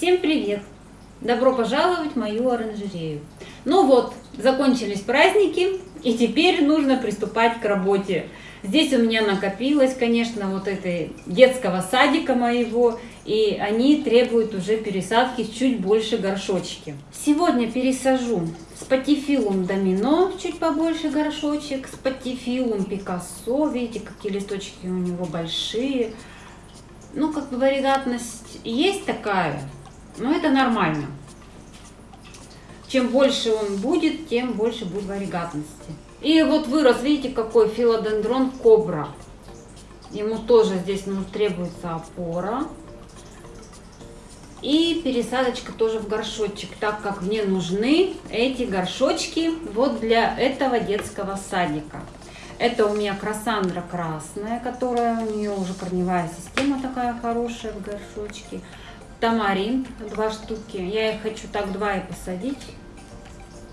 Всем привет! Добро пожаловать в мою оранжерею. Ну вот, закончились праздники, и теперь нужно приступать к работе. Здесь у меня накопилось, конечно, вот этой детского садика моего, и они требуют уже пересадки в чуть больше горшочки. Сегодня пересажу спатифилум домино, чуть побольше горшочек, спатифилум пикассо, видите, какие листочки у него большие. Ну, как бы варигатность есть такая, но это нормально. Чем больше он будет, тем больше будет варигатности. И вот вырос, видите, какой филодендрон кобра. Ему тоже здесь ну, требуется опора. И пересадочка тоже в горшочек, так как мне нужны эти горшочки вот для этого детского садика. Это у меня красандра красная, которая у нее уже корневая система такая хорошая в горшочке. Тамарин два штуки. Я их хочу так два и посадить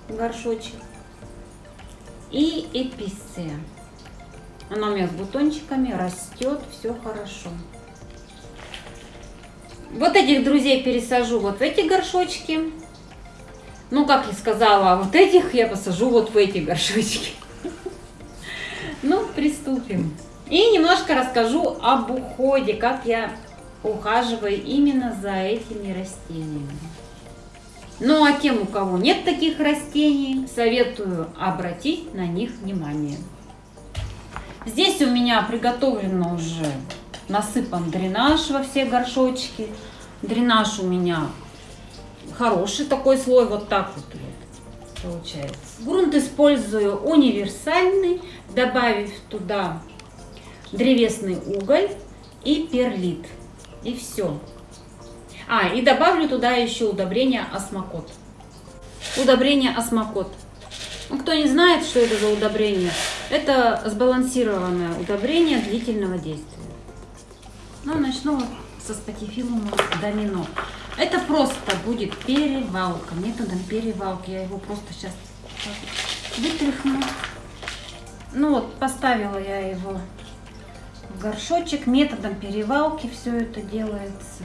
горшочек. И эписция. Она у меня с бутончиками растет, все хорошо. Вот этих друзей пересажу вот в эти горшочки. Ну, как я сказала, вот этих я посажу вот в эти горшочки. Ну, приступим. И немножко расскажу об уходе, как я ухаживаю именно за этими растениями. Ну а тем, у кого нет таких растений, советую обратить на них внимание. Здесь у меня приготовлено уже насыпан дренаж во все горшочки. Дренаж у меня хороший такой слой, вот так вот получается. Грунт использую универсальный, добавив туда древесный уголь и перлит. И все. А, и добавлю туда еще удобрение осмокот. Удобрение осмокот. Ну, кто не знает, что это за удобрение, это сбалансированное удобрение длительного действия. Ну, начну со спатифилума домино. Это просто будет перевалка, методом перевалки. Я его просто сейчас вытряхну. Ну вот, поставила я его горшочек. Методом перевалки все это делается.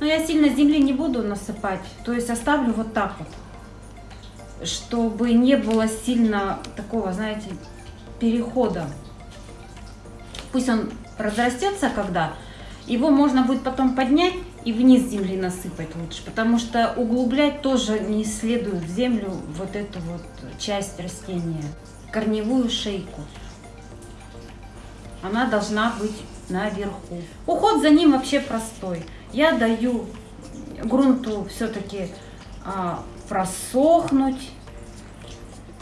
Но я сильно земли не буду насыпать, то есть оставлю вот так вот, чтобы не было сильно такого, знаете, перехода. Пусть он разрастется когда, его можно будет потом поднять и вниз земли насыпать лучше, потому что углублять тоже не следует в землю вот эту вот часть растения, корневую шейку. Она должна быть наверху. Уход за ним вообще простой я даю грунту все-таки а, просохнуть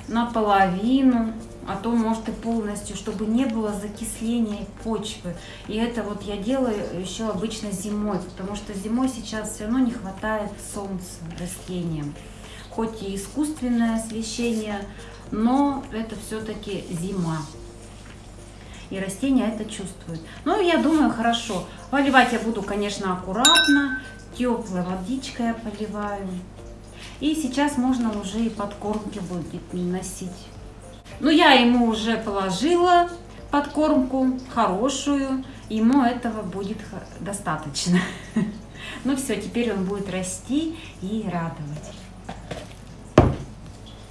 наполовину, а то может и полностью, чтобы не было закисления почвы. И это вот я делаю еще обычно зимой, потому что зимой сейчас все равно не хватает солнца растениям. Хоть и искусственное освещение, но это все-таки зима и растения это чувствуют. Ну, я думаю, хорошо. Поливать я буду, конечно, аккуратно, теплой водичкой я поливаю. И сейчас можно уже и подкормки будет носить. Ну, я ему уже положила подкормку хорошую, ему этого будет достаточно. Ну все, теперь он будет расти и радовать.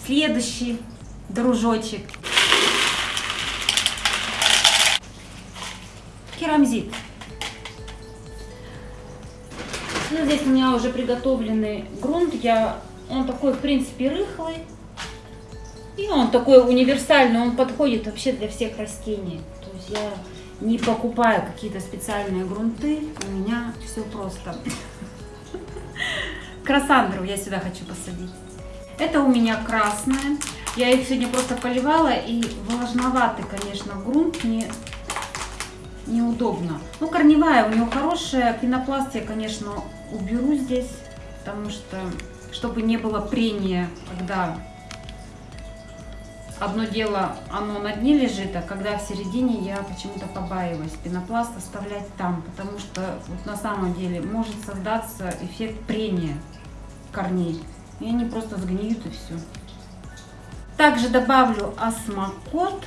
Следующий дружочек керамзит. Ну, здесь у меня уже приготовленный грунт. Я, он такой, в принципе, рыхлый. И он такой универсальный, он подходит вообще для всех растений. То есть я не покупаю какие-то специальные грунты, у меня все просто. Красандру я сюда хочу посадить. Это у меня красная. Я их сегодня просто поливала, и влажноватый, конечно, грунт. Мне неудобно. Ну, корневая у него хорошая. Пенопласт я, конечно, уберу здесь, потому что, чтобы не было прения, когда одно дело, оно на дне лежит, а когда в середине я почему-то побаиваюсь пенопласт оставлять там, потому что вот на самом деле может создаться эффект прения корней. И они просто сгниют и все. Также добавлю осмокот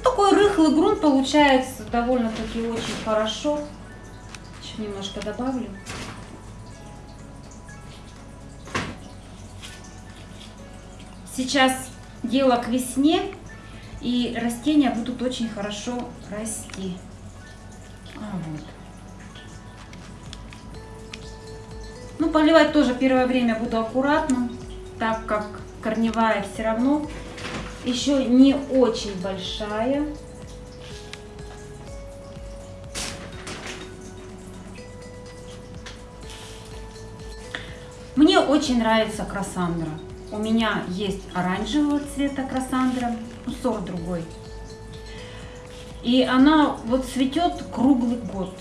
такой рыхлый грунт получается довольно-таки очень хорошо. Еще немножко добавлю. Сейчас дело к весне, и растения будут очень хорошо расти. А, вот. Ну, поливать тоже первое время буду аккуратно, так как корневая все равно еще не очень большая. Мне очень нравится красандра. У меня есть оранжевого цвета красандра, ну, сорт другой. И она вот цветет круглый год.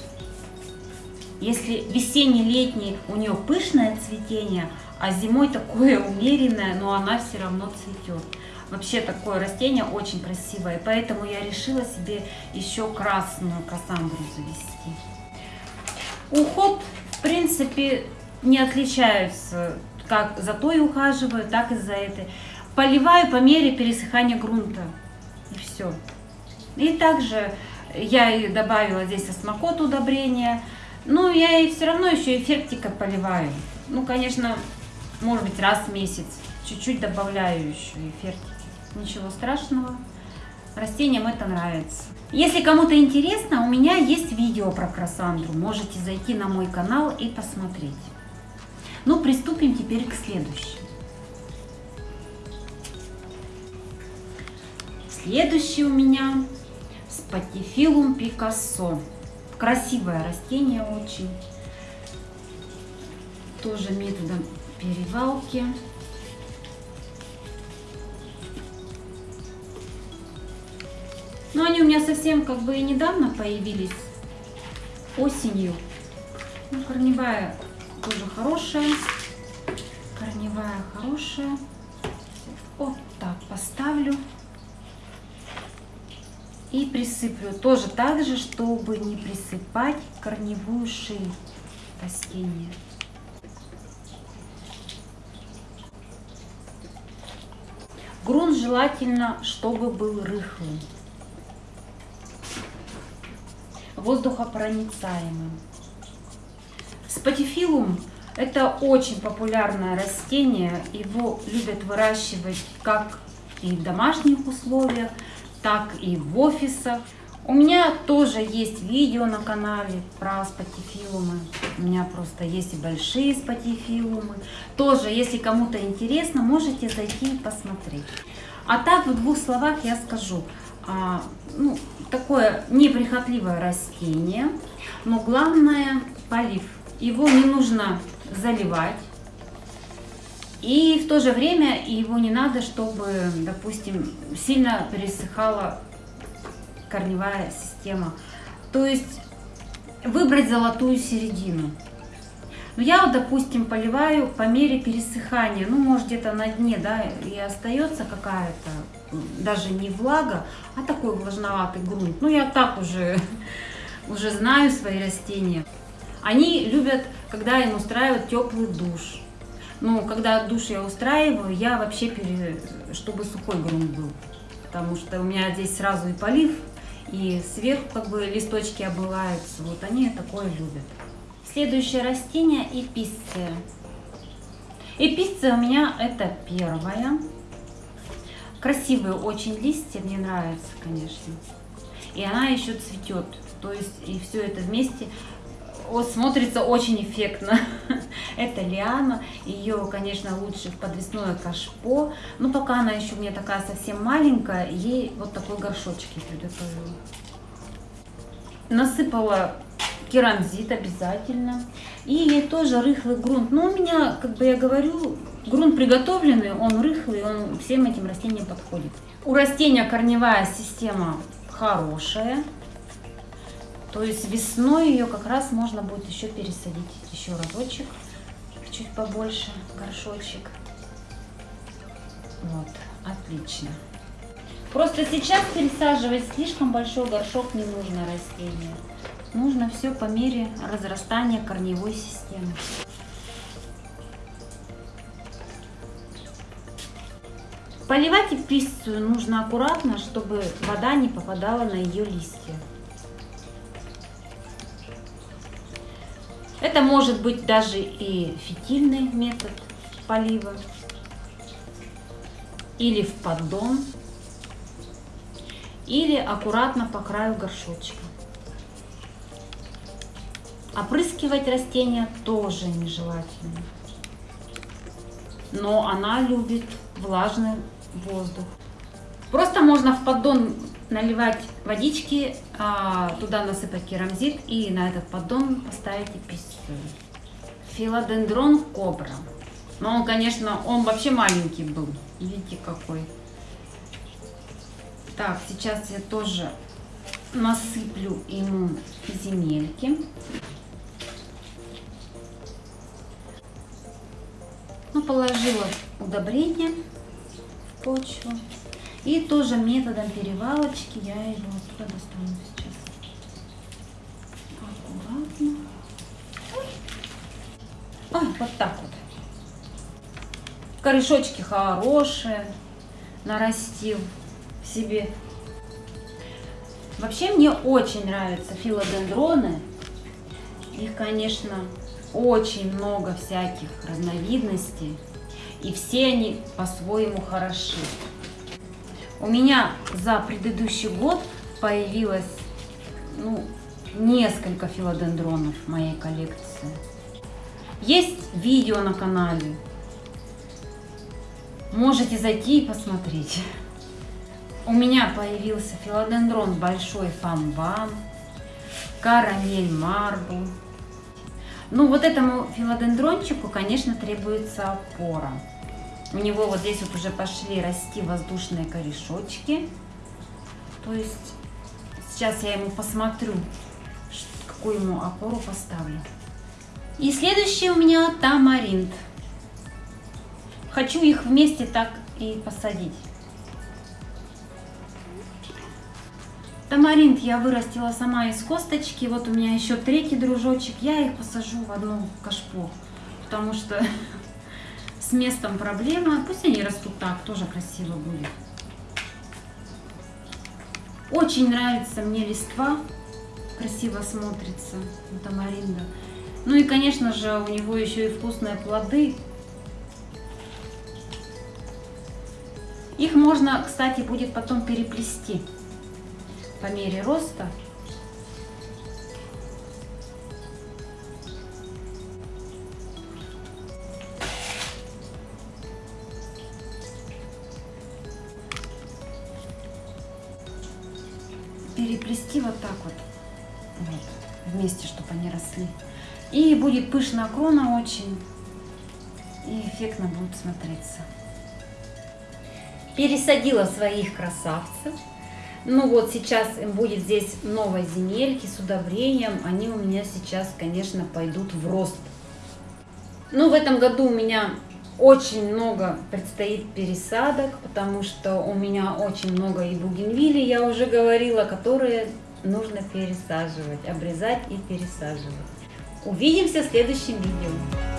Если весенний-летний у нее пышное цветение, а зимой такое умеренное, но она все равно цветет. Вообще такое растение очень красивое, поэтому я решила себе еще красную кассандру завести. Уход, в принципе, не отличаются, как за той ухаживаю, так и за этой. Поливаю по мере пересыхания грунта, и все. И также я и добавила здесь осмокот удобрения, ну, я и все равно еще эффектика поливаю. Ну, конечно, может быть, раз в месяц. Чуть-чуть добавляю еще эффектики. Ничего страшного. Растениям это нравится. Если кому-то интересно, у меня есть видео про красандру. Можете зайти на мой канал и посмотреть. Ну, приступим теперь к следующему. Следующий у меня спатифилум пикассо. Красивое растение очень. Тоже методом перевалки. Меня совсем как бы и недавно появились, осенью. Ну, корневая тоже хорошая. Корневая хорошая. Вот так поставлю и присыплю. Тоже так же, чтобы не присыпать корневую шею растения. Грунт желательно, чтобы был рыхлым, воздухопроницаемым. Спатифилум – это очень популярное растение. Его любят выращивать как и в домашних условиях, так и в офисах. У меня тоже есть видео на канале про спатифилумы. У меня просто есть и большие спатифилумы. Тоже, если кому-то интересно, можете зайти и посмотреть. А так, в двух словах я скажу. А, ну, такое неприхотливое растение, но главное полив. Его не нужно заливать. И в то же время его не надо, чтобы, допустим, сильно пересыхала корневая система. То есть выбрать золотую середину. Ну, я допустим, поливаю по мере пересыхания. Ну, может, где-то на дне, да, и остается какая-то, даже не влага, а такой влажноватый грунт. Ну, я так уже, уже знаю свои растения. Они любят, когда им устраивают теплый душ. Ну, когда душ я устраиваю, я вообще, пере... чтобы сухой грунт был. Потому что у меня здесь сразу и полив, и сверху как бы листочки обываются. Вот они такое любят. Следующее растение эписция. Эписция у меня это первая. Красивые очень листья, мне нравится, конечно. И она еще цветет. То есть и все это вместе вот, смотрится очень эффектно. Это лиана, ее, конечно, лучше в подвесное кашпо, но пока она еще у меня такая совсем маленькая, ей вот такой горшочек я приготовила. Насыпала керамзит обязательно. И ей тоже рыхлый грунт. Но у меня, как бы я говорю, грунт приготовленный, он рыхлый, он всем этим растениям подходит. У растения корневая система хорошая. То есть весной ее как раз можно будет еще пересадить еще разочек, чуть побольше горшочек. Вот, отлично. Просто сейчас пересаживать слишком большой горшок не нужно растению. Нужно все по мере разрастания корневой системы. Поливать эписцию нужно аккуратно, чтобы вода не попадала на ее листья. Это может быть даже и фитильный метод полива. Или в поддон. Или аккуратно по краю горшочка. Опрыскивать растения тоже нежелательно. Но она любит влажный воздух. Просто можно в поддон наливать водички, а, туда насыпать керамзит и на этот поддон поставить эпицию. Филодендрон кобра. Но он, конечно, он вообще маленький был. Видите, какой. Так, сейчас я тоже насыплю ему земельки. Ну, положила удобрение почву. И тоже методом перевалочки я его оттуда достану сейчас. Аккуратно. Ой, вот так вот. Корешочки хорошие, нарастил себе. Вообще мне очень нравятся филодендроны. Их, конечно, очень много всяких разновидностей. И все они по-своему хороши. У меня за предыдущий год появилось ну, несколько филодендронов в моей коллекции. Есть видео на канале. Можете зайти и посмотреть. У меня появился филодендрон большой фамбам, карамель марбл. Ну вот этому филодендрончику, конечно, требуется опора. У него вот здесь вот уже пошли расти воздушные корешочки. То есть сейчас я ему посмотрю, какую ему опору поставлю. И следующий у меня тамаринт. Хочу их вместе так и посадить. Тамаринт я вырастила сама из косточки. Вот у меня еще третий дружочек. Я их посажу в одну кашпо. Потому что с местом проблема. Пусть они растут так, тоже красиво будет. Очень нравится мне листва. Красиво смотрится у тамаринда. Ну и, конечно же, у него еще и вкусные плоды. Их можно, кстати, будет потом переплести по мере роста. Переплести вот так вот, вот вместе, чтобы они росли. И будет пышная крона очень, и эффектно будет смотреться. Пересадила своих красавцев. Ну вот сейчас им будет здесь новой земельки с удобрением. Они у меня сейчас, конечно, пойдут в рост. Ну, в этом году у меня очень много предстоит пересадок, потому что у меня очень много и бугенвилли, я уже говорила, которые нужно пересаживать, обрезать и пересаживать. Увидимся в следующем видео.